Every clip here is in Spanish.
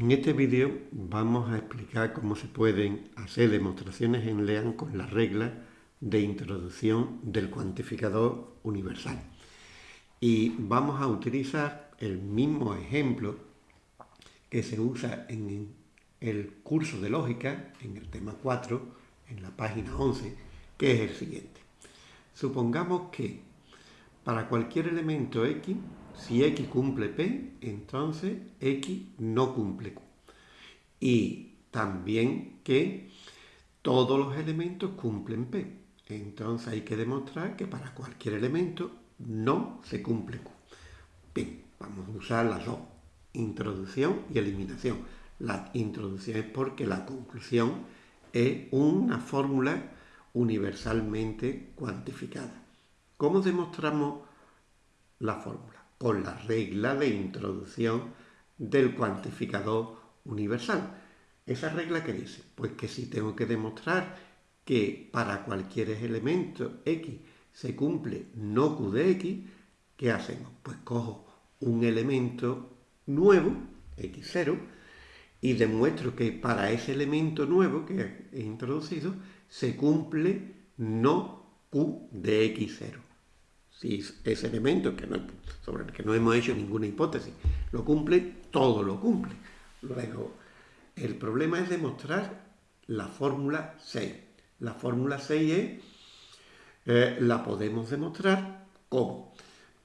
En este vídeo vamos a explicar cómo se pueden hacer demostraciones en LEAN con las reglas de introducción del cuantificador universal. Y vamos a utilizar el mismo ejemplo que se usa en el curso de lógica, en el tema 4, en la página 11, que es el siguiente. Supongamos que para cualquier elemento x si x cumple P, entonces x no cumple Q. Y también que todos los elementos cumplen P. Entonces hay que demostrar que para cualquier elemento no se cumple Q. Bien, vamos a usar las dos, introducción y eliminación. La introducción es porque la conclusión es una fórmula universalmente cuantificada. ¿Cómo demostramos la fórmula? Con la regla de introducción del cuantificador universal. ¿Esa regla qué dice? Pues que si tengo que demostrar que para cualquier elemento x se cumple no q de x, ¿qué hacemos? Pues cojo un elemento nuevo, x0, y demuestro que para ese elemento nuevo que he introducido se cumple no q de x0 si ese elemento que no, sobre el que no hemos hecho ninguna hipótesis lo cumple, todo lo cumple. Luego, el problema es demostrar la fórmula 6. La fórmula 6 es, eh, la podemos demostrar como.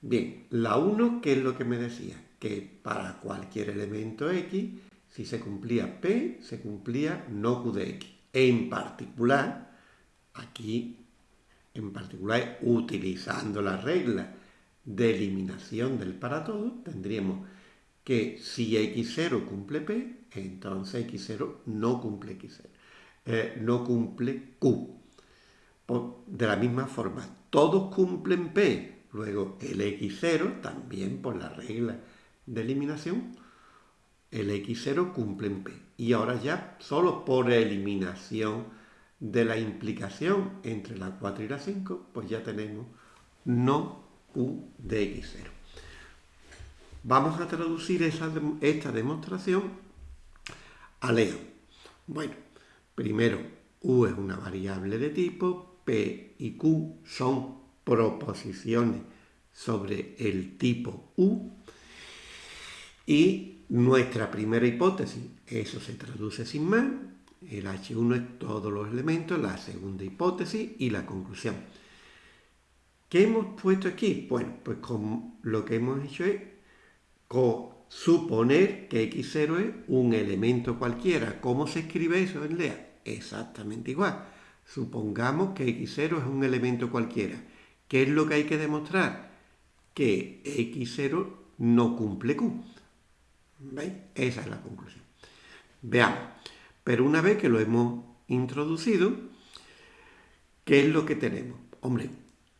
Bien, la 1, ¿qué es lo que me decía? Que para cualquier elemento x, si se cumplía p, se cumplía no q de x. En particular, aquí en particular utilizando la regla de eliminación del para todo, tendríamos que si x0 cumple p, entonces x0 no cumple x0, eh, no cumple q. de la misma forma, todos cumplen p, luego el x0 también por la regla de eliminación, el x0 cumple en p. Y ahora ya solo por eliminación de la implicación entre la 4 y la 5, pues ya tenemos no u de x0. Vamos a traducir esta demostración a Leo. Bueno, primero, u es una variable de tipo, p y q son proposiciones sobre el tipo u, y nuestra primera hipótesis, eso se traduce sin más, el H1 es todos los elementos, la segunda hipótesis y la conclusión. ¿Qué hemos puesto aquí? Bueno, pues lo que hemos hecho es suponer que X0 es un elemento cualquiera. ¿Cómo se escribe eso en LEA? Exactamente igual. Supongamos que X0 es un elemento cualquiera. ¿Qué es lo que hay que demostrar? Que X0 no cumple Q. ¿Veis? Esa es la conclusión. Veamos. Pero una vez que lo hemos introducido, ¿qué es lo que tenemos? Hombre,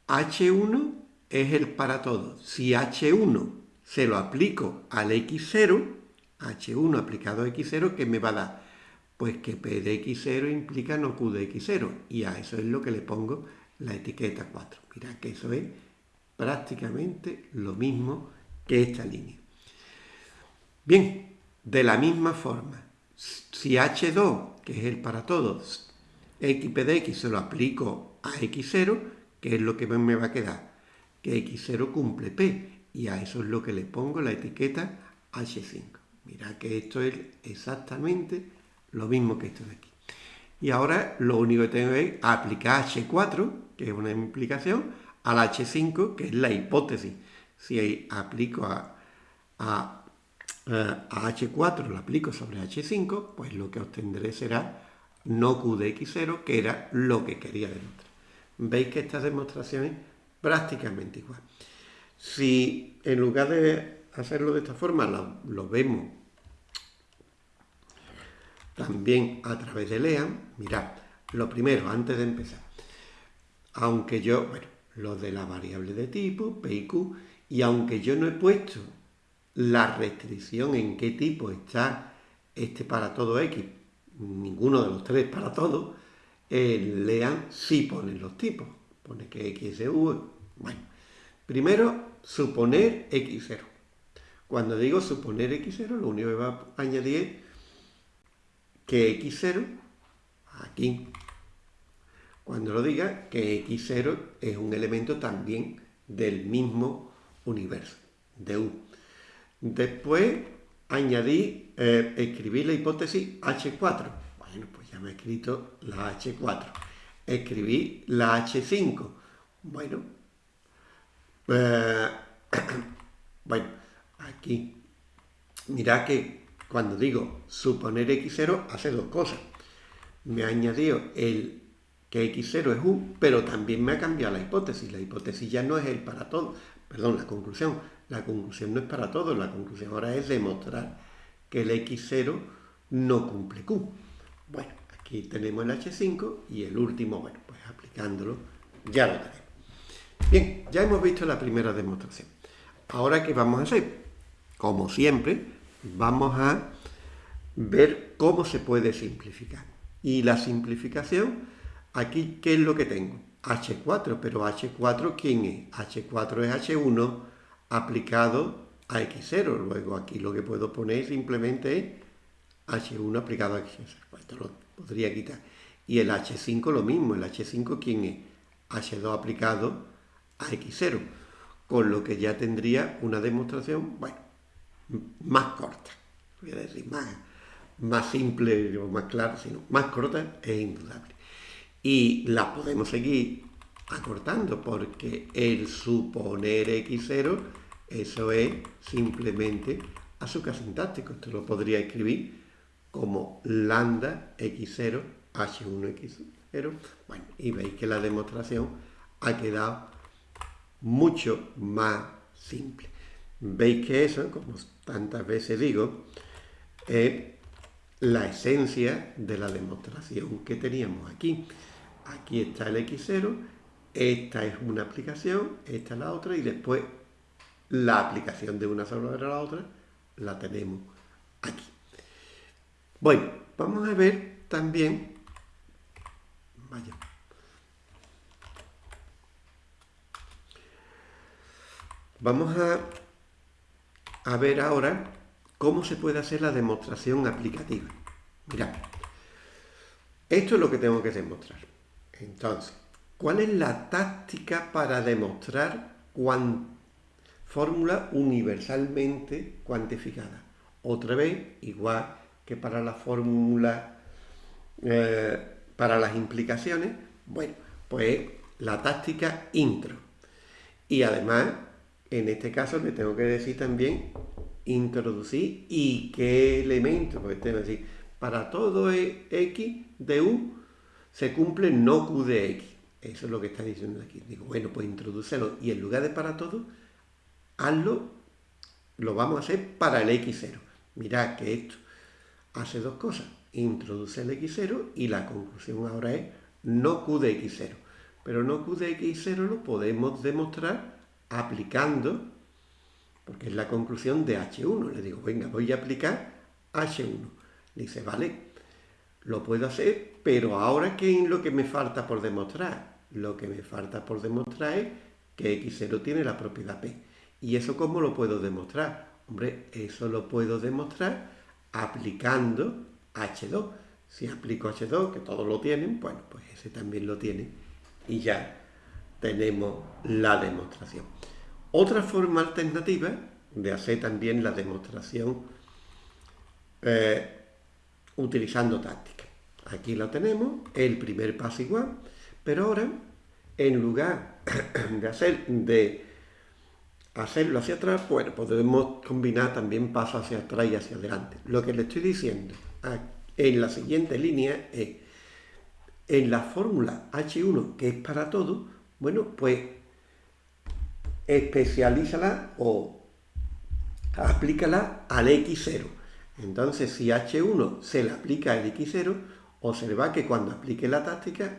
H1 es el para todo. Si H1 se lo aplico al X0, H1 aplicado a X0, ¿qué me va a dar? Pues que P de X0 implica no Q de X0. Y a eso es lo que le pongo la etiqueta 4. Mira que eso es prácticamente lo mismo que esta línea. Bien, de la misma forma, si H2, que es el para todos, x de x se lo aplico a x0, ¿qué es lo que me va a quedar? Que x0 cumple p, y a eso es lo que le pongo la etiqueta h5. Mira que esto es exactamente lo mismo que esto de aquí. Y ahora lo único que tengo es aplicar h4, que es una implicación, al h5, que es la hipótesis. Si aplico a, a a H4 lo aplico sobre H5, pues lo que obtendré será no Q de X0, que era lo que quería demostrar. Veis que esta demostración es prácticamente igual. Si en lugar de hacerlo de esta forma lo, vemos también a través de LEAN, mirad, lo primero, antes de empezar, aunque yo, bueno, lo de la variable de tipo, P y Q, y aunque yo no he puesto la restricción en qué tipo está este para todo X, ninguno de los tres para todo, lean si ponen los tipos. Pone que X es U. Bueno, primero, suponer X0. Cuando digo suponer X0, lo único que va a añadir es que x0, aquí, cuando lo diga, que x0 es un elemento también del mismo universo, de U. Después añadí, eh, escribí la hipótesis H4. Bueno, pues ya me he escrito la H4. Escribí la H5. Bueno, eh, bueno, aquí, mirad que cuando digo suponer x0 hace dos cosas. Me ha añadido el que x0 es u, pero también me ha cambiado la hipótesis. La hipótesis ya no es el para todo, perdón, la conclusión. La conclusión no es para todo, la conclusión ahora es demostrar que el x0 no cumple q. Bueno, aquí tenemos el h5 y el último, bueno, pues aplicándolo ya lo tenemos. Bien, ya hemos visto la primera demostración. Ahora, ¿qué vamos a hacer? Como siempre, vamos a ver cómo se puede simplificar. Y la simplificación, aquí, ¿qué es lo que tengo? H4, pero H4, ¿quién es? H4 es H1 aplicado a X0. Luego aquí lo que puedo poner simplemente es H1 aplicado a X0. Esto lo podría quitar. Y el H5 lo mismo. El H5, ¿quién es? H2 aplicado a X0. Con lo que ya tendría una demostración, bueno, más corta. Voy a decir más, más simple o más clara, sino más corta es indudable. Y la podemos seguir acortando porque el suponer x0, eso es simplemente azúcar sintáctico. Esto lo podría escribir como lambda x0 h1 x0. Bueno, y veis que la demostración ha quedado mucho más simple. Veis que eso, como tantas veces digo, es la esencia de la demostración que teníamos aquí. Aquí está el X0, esta es una aplicación, esta es la otra, y después la aplicación de una sobre la otra la tenemos aquí. Bueno, vamos a ver también, vaya, vamos a a ver ahora cómo se puede hacer la demostración aplicativa. Mirad, esto es lo que tengo que demostrar. Entonces, ¿cuál es la táctica para demostrar fórmula universalmente cuantificada? Otra vez, igual que para la fórmula, eh, para las implicaciones, bueno, pues la táctica intro. Y además en este caso le tengo que decir también introducir y qué elemento, porque tengo que decir, para todo e, x de u se cumple no q de x. Eso es lo que está diciendo aquí. Digo, bueno, pues introducelo y en lugar de para todo, hazlo, lo vamos a hacer para el x0. Mirad que esto hace dos cosas. Introduce el x0 y la conclusión ahora es no q de x0. Pero no q de x0 lo podemos demostrar aplicando, porque es la conclusión de H1. Le digo, venga, voy a aplicar H1. dice, vale, lo puedo hacer, pero ahora ¿qué es lo que me falta por demostrar? Lo que me falta por demostrar es que X0 tiene la propiedad P. ¿Y eso cómo lo puedo demostrar? Hombre, eso lo puedo demostrar aplicando H2. Si aplico H2, que todos lo tienen, bueno, pues ese también lo tiene. Y ya tenemos la demostración. Otra forma alternativa de hacer también la demostración eh, utilizando táctica. Aquí lo tenemos, el primer paso igual, pero ahora, en lugar de, hacer, de hacerlo hacia atrás, bueno, podemos combinar también pasos hacia atrás y hacia adelante. Lo que le estoy diciendo en la siguiente línea es, en la fórmula H1, que es para todo, bueno, pues especialízala o aplícala al X0. Entonces, si H1 se le aplica al X0, observa que cuando aplique la táctica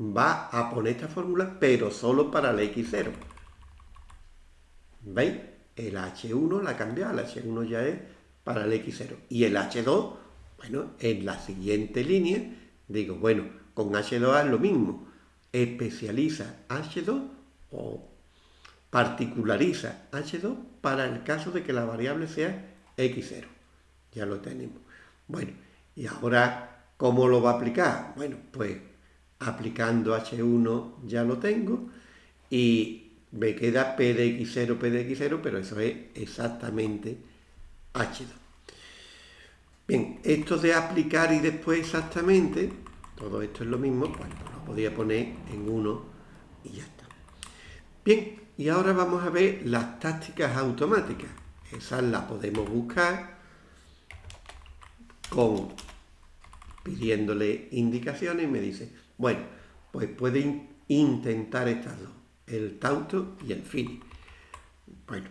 va a poner esta fórmula, pero solo para el X0. ¿Veis? El H1 la cambia, el H1 ya es para el X0. Y el H2, bueno, en la siguiente línea, digo, bueno, con H2 es lo mismo especializa H2 o particulariza H2 para el caso de que la variable sea X0. Ya lo tenemos. Bueno, Y ahora, ¿cómo lo va a aplicar? Bueno, pues aplicando H1 ya lo tengo y me queda P de X0, P de X0, pero eso es exactamente H2. Bien, esto de aplicar y después exactamente, todo esto es lo mismo, pues lo podía poner en 1 y ya está. Bien, y ahora vamos a ver las tácticas automáticas. Esas las podemos buscar con pidiéndole indicaciones y me dice, bueno, pues puede intentar estas dos, el tauto y el fini. Bueno,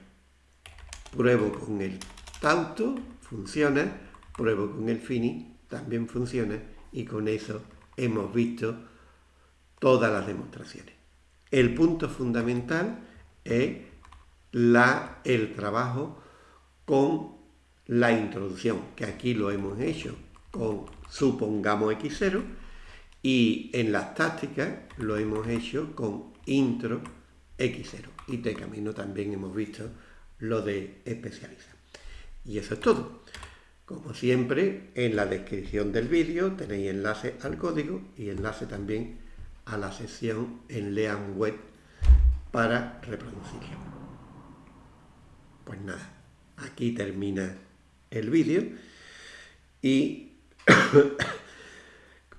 pruebo con el tauto, funciona, pruebo con el fini, también funciona, y con eso hemos visto todas las demostraciones. El punto fundamental es la, el trabajo con la introducción, que aquí lo hemos hecho con supongamos x0 y en las tácticas lo hemos hecho con intro x0 y de camino también hemos visto lo de especializar. Y eso es todo. Como siempre, en la descripción del vídeo tenéis enlace al código y enlace también a la sección en Lean Web para reproducirlo. Pues nada, aquí termina el vídeo y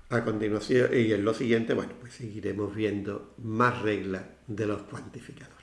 a continuación y en lo siguiente, bueno, pues seguiremos viendo más reglas de los cuantificadores.